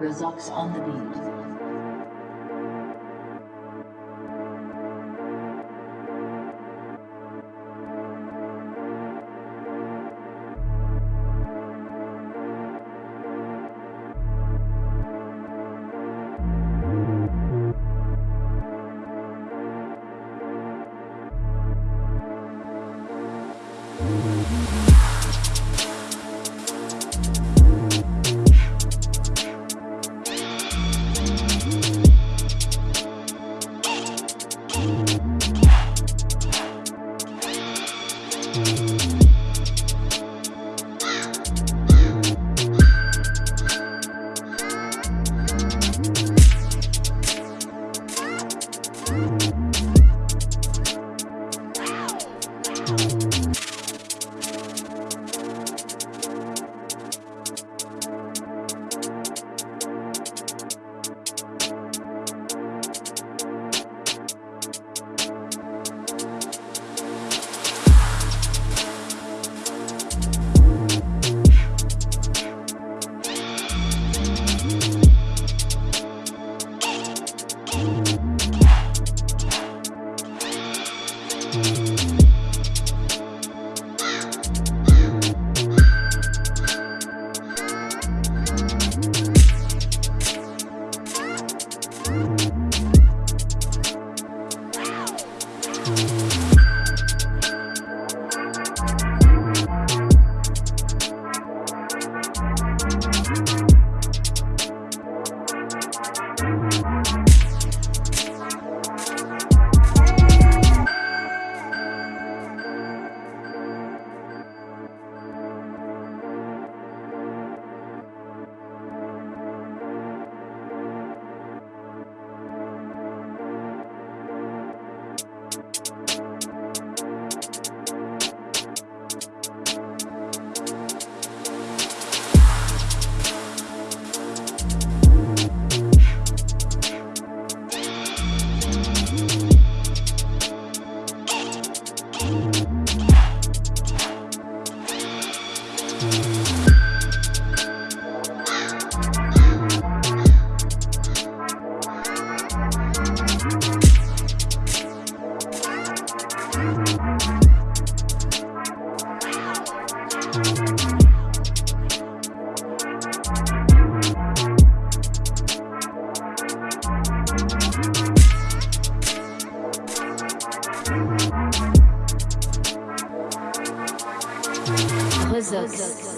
Razux on the beat. you. Mm-hmm. Results.